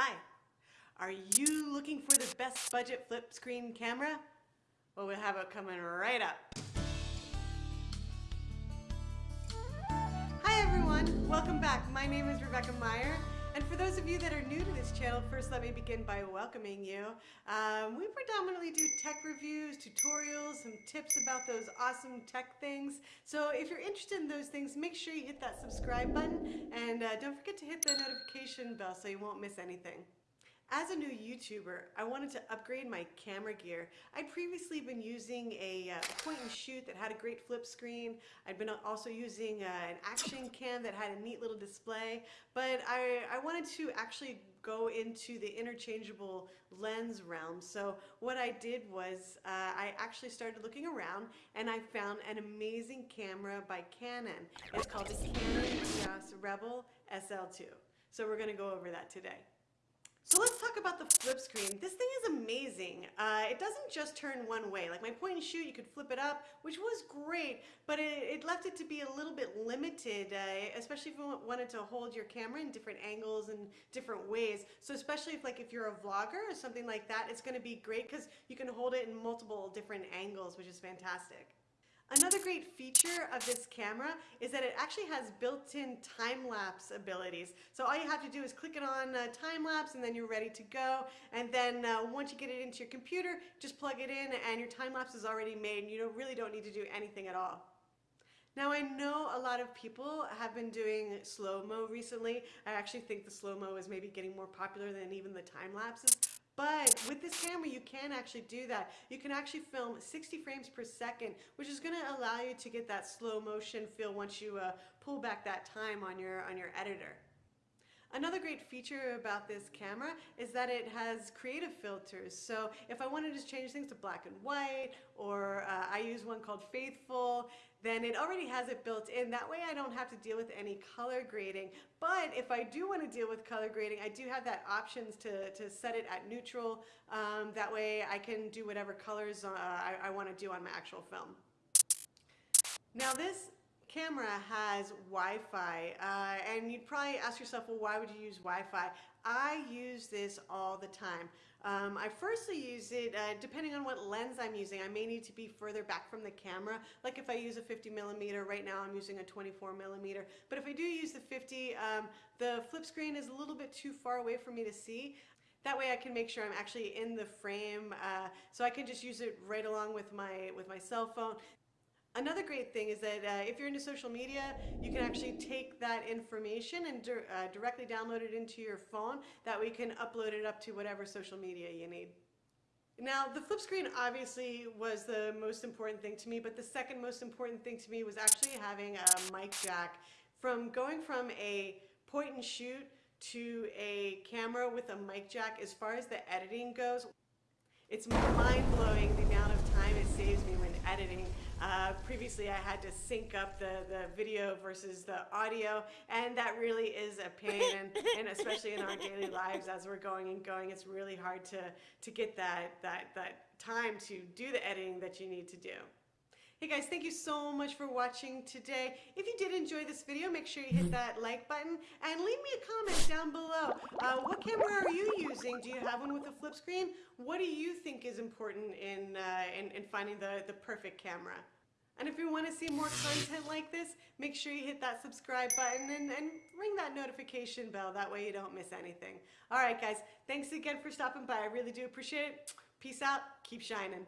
Hi, are you looking for the best budget flip screen camera? Well, we'll have it coming right up. Hi everyone, welcome back. My name is Rebecca Meyer. And for those of you that are new to this channel, first let me begin by welcoming you. Um, we predominantly do tech reviews, tutorials, some tips about those awesome tech things. So if you're interested in those things, make sure you hit that subscribe button and uh, don't forget to hit the notification bell so you won't miss anything. As a new YouTuber, I wanted to upgrade my camera gear. I'd previously been using a uh, point and shoot that had a great flip screen. I'd been also using uh, an action cam that had a neat little display, but I, I wanted to actually go into the interchangeable lens realm. So what I did was uh, I actually started looking around and I found an amazing camera by Canon. It's called the Canon EOS Rebel SL2. So we're going to go over that today. So let's talk about the flip screen. This thing is amazing. Uh, it doesn't just turn one way. Like my point and shoot, you could flip it up, which was great, but it, it left it to be a little bit limited, uh, especially if you wanted to hold your camera in different angles and different ways. So especially if like if you're a vlogger or something like that, it's gonna be great because you can hold it in multiple different angles, which is fantastic. Another great feature of this camera is that it actually has built-in time-lapse abilities. So all you have to do is click it on uh, time-lapse and then you're ready to go. And then uh, once you get it into your computer, just plug it in and your time-lapse is already made and you don't, really don't need to do anything at all. Now I know a lot of people have been doing slow-mo recently. I actually think the slow-mo is maybe getting more popular than even the time lapses. But with this camera, you can actually do that. You can actually film 60 frames per second, which is gonna allow you to get that slow motion feel once you uh, pull back that time on your, on your editor. Another great feature about this camera is that it has creative filters. So if I wanted to just change things to black and white, or uh, I use one called Faithful, then it already has it built in. That way I don't have to deal with any color grading. But if I do want to deal with color grading, I do have that options to, to set it at neutral. Um, that way I can do whatever colors uh, I, I want to do on my actual film. Now this camera has Wi-Fi uh, and you'd probably ask yourself well why would you use Wi-Fi? I use this all the time. Um, I firstly use it uh, depending on what lens I'm using. I may need to be further back from the camera. Like if I use a 50 millimeter right now I'm using a 24 millimeter. But if I do use the 50 um, the flip screen is a little bit too far away for me to see. That way I can make sure I'm actually in the frame uh, so I can just use it right along with my with my cell phone Another great thing is that uh, if you're into social media, you can actually take that information and di uh, directly download it into your phone. That you can upload it up to whatever social media you need. Now, the flip screen obviously was the most important thing to me, but the second most important thing to me was actually having a mic jack. From going from a point and shoot to a camera with a mic jack, as far as the editing goes, it's mind-blowing the amount of it saves me when editing. Uh, previously I had to sync up the, the video versus the audio and that really is a pain and, and especially in our daily lives as we're going and going it's really hard to, to get that, that, that time to do the editing that you need to do. Hey guys, thank you so much for watching today. If you did enjoy this video, make sure you hit that like button and leave me a comment down below. Uh, what camera are you using? Do you have one with a flip screen? What do you think is important in, uh, in, in finding the, the perfect camera? And if you want to see more content like this, make sure you hit that subscribe button and, and ring that notification bell. That way you don't miss anything. All right, guys. Thanks again for stopping by. I really do appreciate it. Peace out. Keep shining.